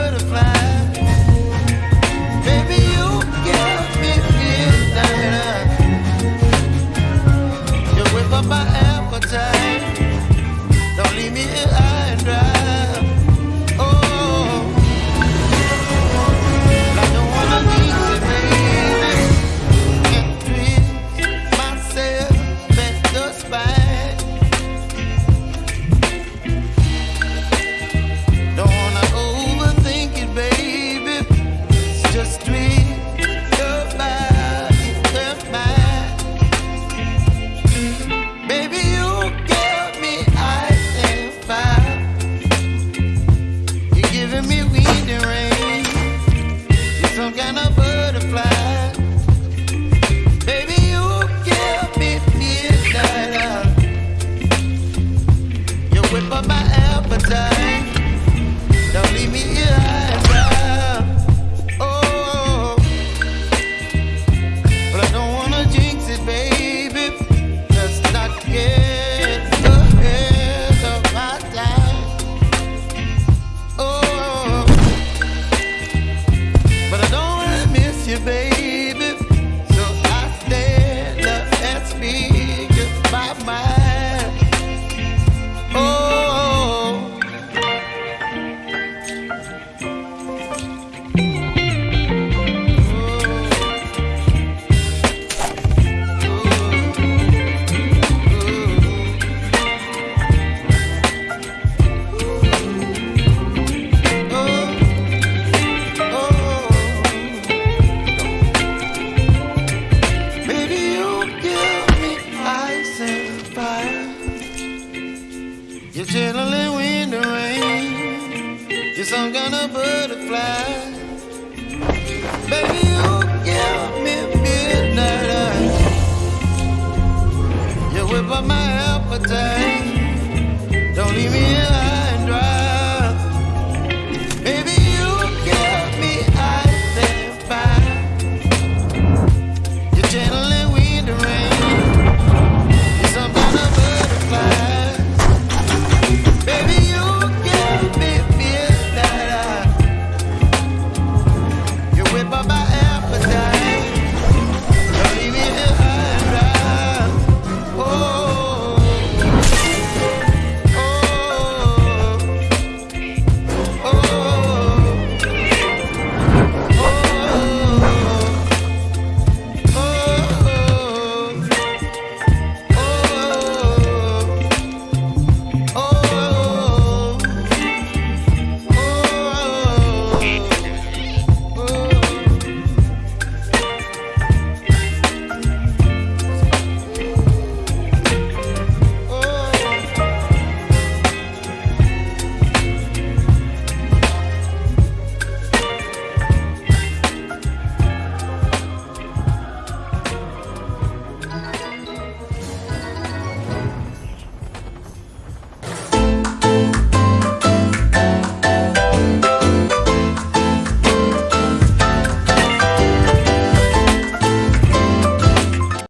butterfly. and a